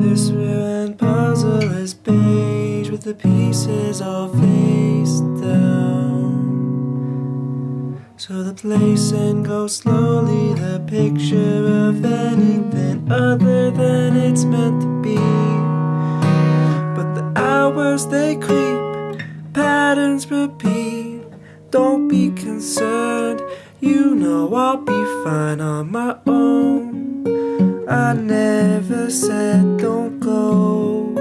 This ruined puzzle is beige with the pieces all face down. So the place and go slowly, the picture of anything other than it's meant to be. But the hours they creep, patterns repeat. Don't be concerned, you know I'll be fine on my own. I never said don't go.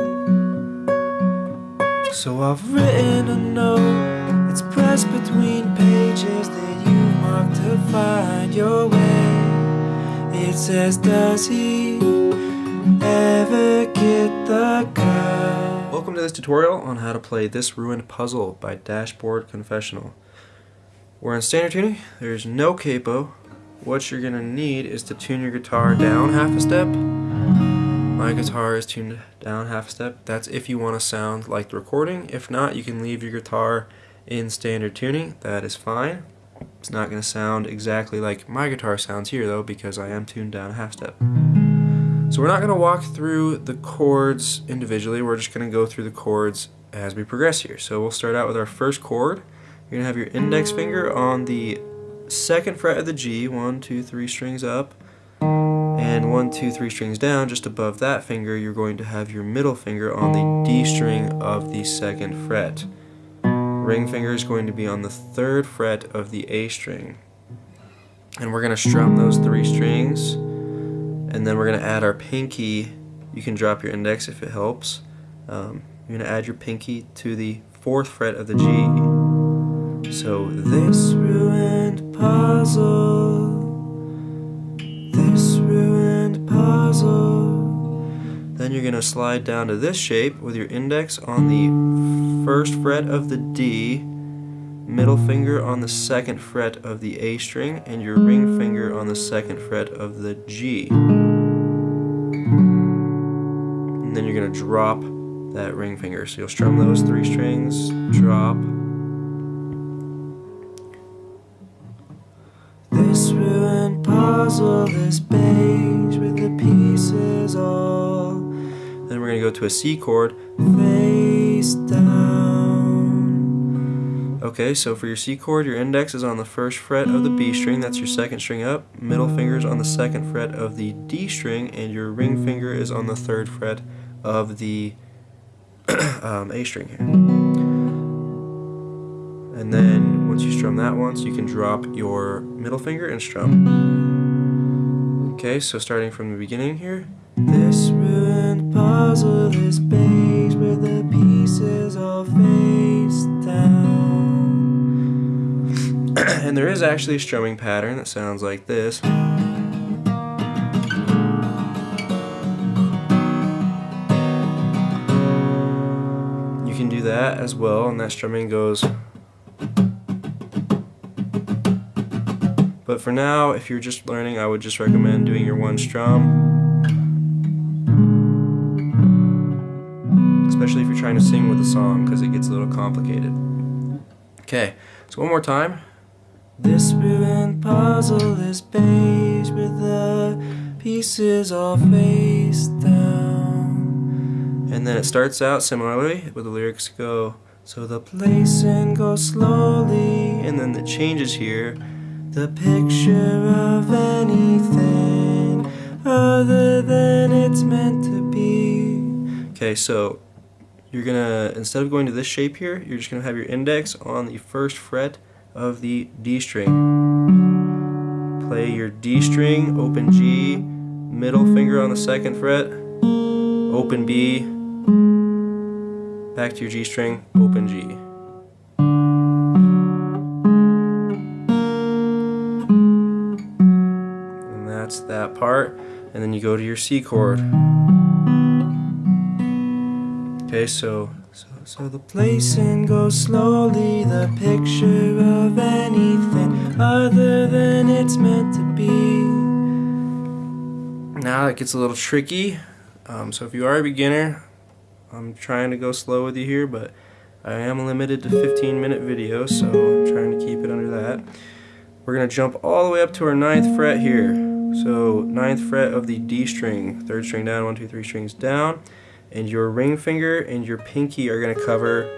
So I've written a note, it's pressed between pages that you marked to find your way. It says, Does he ever get the girl? Welcome to this tutorial on how to play This Ruined Puzzle by Dashboard Confessional. We're in standard tuning, there's no capo. What you're gonna need is to tune your guitar down half a step. My guitar is tuned down half a step. That's if you want to sound like the recording. If not, you can leave your guitar in standard tuning. That is fine. It's not going to sound exactly like my guitar sounds here though because I am tuned down a half step. So we're not going to walk through the chords individually. We're just going to go through the chords as we progress here. So we'll start out with our first chord. You're going to have your index finger on the second fret of the G, one, two, three strings up, and one, two, three strings down, just above that finger, you're going to have your middle finger on the D string of the second fret. Ring finger is going to be on the third fret of the A string. And we're going to strum those three strings, and then we're going to add our pinky. You can drop your index if it helps. Um, you're going to add your pinky to the fourth fret of the G. So this ruined puzzle this ruined puzzle. Then you're going to slide down to this shape with your index on the first fret of the D, middle finger on the second fret of the A string, and your ring finger on the second fret of the G. And then you're going to drop that ring finger. So you'll strum those three strings, drop, puzzle is beige with the pieces all Then we're going to go to a C chord. face down. Okay, so for your C chord, your index is on the first fret of the B string, that's your second string up. Middle finger is on the second fret of the D string, and your ring finger is on the third fret of the um, A string here. And then once you strum that once, you can drop your middle finger and strum. Okay, so starting from the beginning here. This ruined puzzle is beige with the pieces all face down. and there is actually a strumming pattern that sounds like this. You can do that as well, and that strumming goes. But for now, if you're just learning, I would just recommend doing your one strum. Especially if you're trying to sing with a song, because it gets a little complicated. Okay, so one more time. This ruined puzzle is beige with the pieces all face down. And then it starts out similarly, where the lyrics go, so the Placing goes slowly, and then the changes here. The picture of anything other than it's meant to be. Okay, so you're gonna, instead of going to this shape here, you're just gonna have your index on the first fret of the D string. Play your D string, open G, middle finger on the second fret, open B, back to your G string, open G. that's that part. And then you go to your C chord. Okay, so so so the Placing goes slowly, the picture of anything other than it's meant to be. now it gets a little tricky. Um, so if you are a beginner, I'm trying to go slow with you here, but I am limited to 15 minute videos, so I'm trying to keep it under that. We're gonna jump all the way up to our ninth fret here. So ninth fret of the D string, third string down, one, two, three strings down, and your ring finger and your pinky are going to cover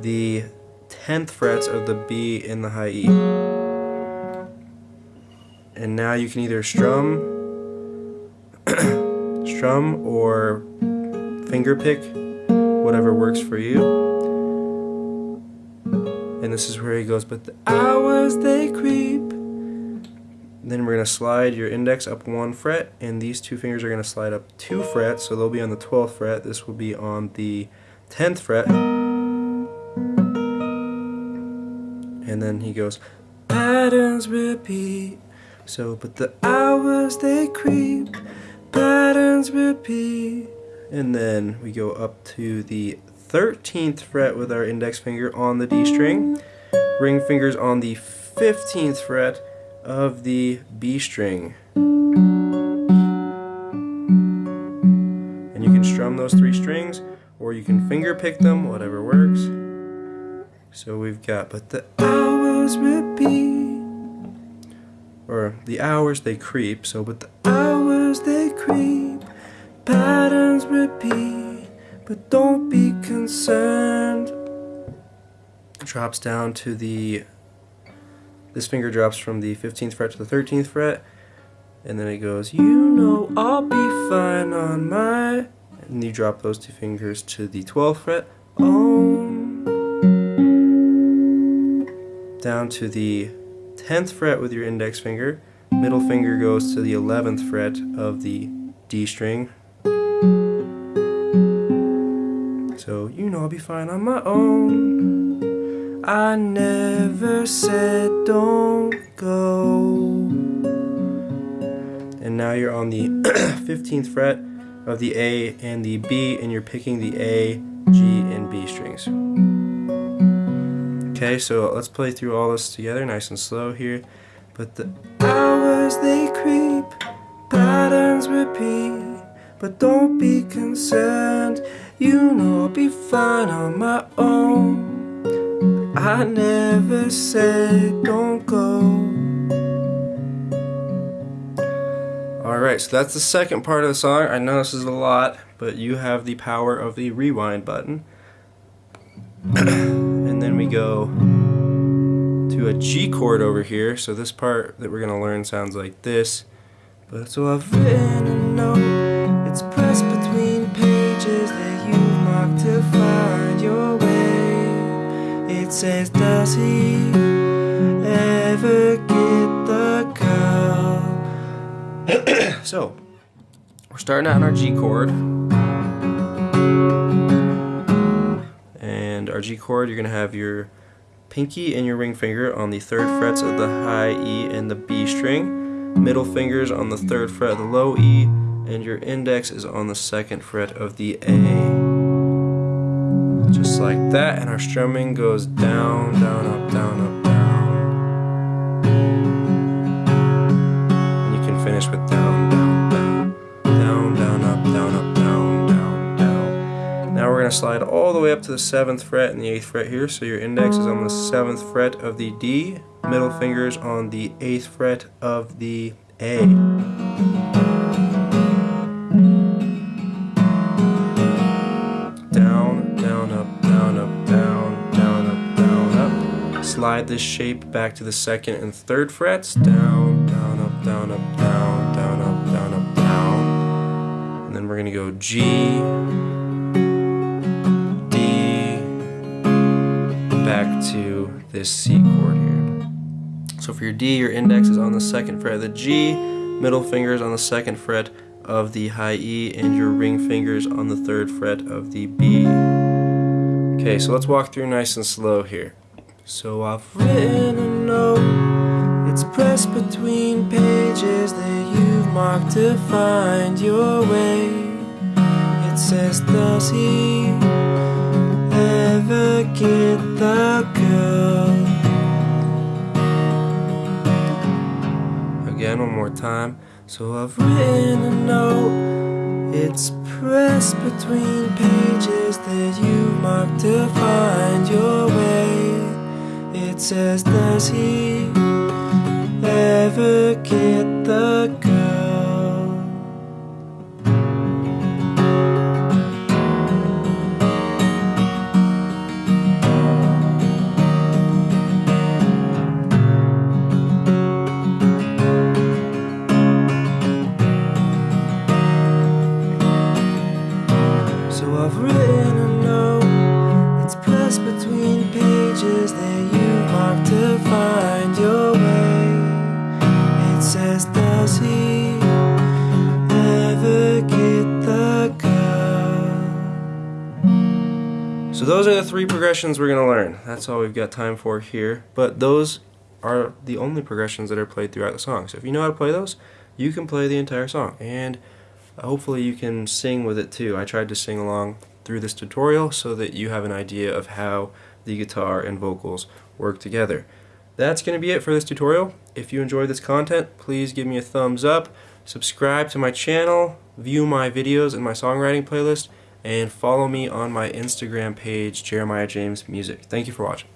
the 10th frets of the B and the high E. And now you can either strum, strum or finger pick, whatever works for you. And this is where he goes, but the hours they creep. Then we're going to slide your index up one fret, and these two fingers are going to slide up two frets, so they'll be on the 12th fret. This will be on the 10th fret. And then he goes, patterns repeat. So, but the hours they creep, patterns repeat. And then we go up to the 13th fret with our index finger on the D string, ring fingers on the 15th fret of the B string. And you can strum those three strings or you can finger pick them, whatever works. So we've got, but the hours repeat, or the hours they creep, so but the hours they creep, patterns repeat, but don't be concerned. Drops down to the this finger drops from the 15th fret to the 13th fret, and then it goes, You know I'll be fine on my. And you drop those two fingers to the 12th fret. Down to the 10th fret with your index finger. Middle finger goes to the 11th fret of the D string. So, you know I'll be fine on my own. I never said don't go. And now you're on the 15th fret of the A and the B, and you're picking the A, G, and B strings. Okay, so let's play through all this together, nice and slow here. But the hours they creep, patterns repeat, but don't be concerned. You know I'll be fine on my own. I never said don't go. Alright, so that's the second part of the song. I know this is a lot, but you have the power of the rewind button. and then we go to a G chord over here. So this part that we're going to learn sounds like this. But so I've written a note, it's says, does he ever get the girl? so, we're starting out in our G chord. And our G chord, you're going to have your pinky and your ring finger on the third frets of the high E and the B string, middle fingers on the third fret of the low E, and your index is on the second fret of the A. Just like that, and our strumming goes down, down, up, down, up, down. And you can finish with down, down, down, down, down, up, down, up, down, down, down. Now we're going to slide all the way up to the 7th fret and the 8th fret here, so your index is on the 7th fret of the D, middle fingers on the 8th fret of the A. Slide this shape back to the second and third frets. Down, down, up, down, up, down, down, up, down, up, down. And then we're going to go G, D, back to this C chord here. So for your D, your index is on the second fret of the G, middle finger is on the second fret of the high E, and your ring fingers on the third fret of the B. Okay, so let's walk through nice and slow here. So I've written a note, it's pressed between pages that you've marked to find your way. It says, Does he ever get the girl? Again, one more time. So I've written a note, it's pressed between pages that you marked to find your says, Does he ever get the So those are the three progressions we're going to learn. That's all we've got time for here. But those are the only progressions that are played throughout the song. So if you know how to play those, you can play the entire song. And hopefully you can sing with it too. I tried to sing along through this tutorial so that you have an idea of how the guitar and vocals work together. That's going to be it for this tutorial. If you enjoyed this content, please give me a thumbs up, subscribe to my channel, view my videos in my songwriting playlist, and follow me on my Instagram page, Jeremiah James Music. Thank you for watching.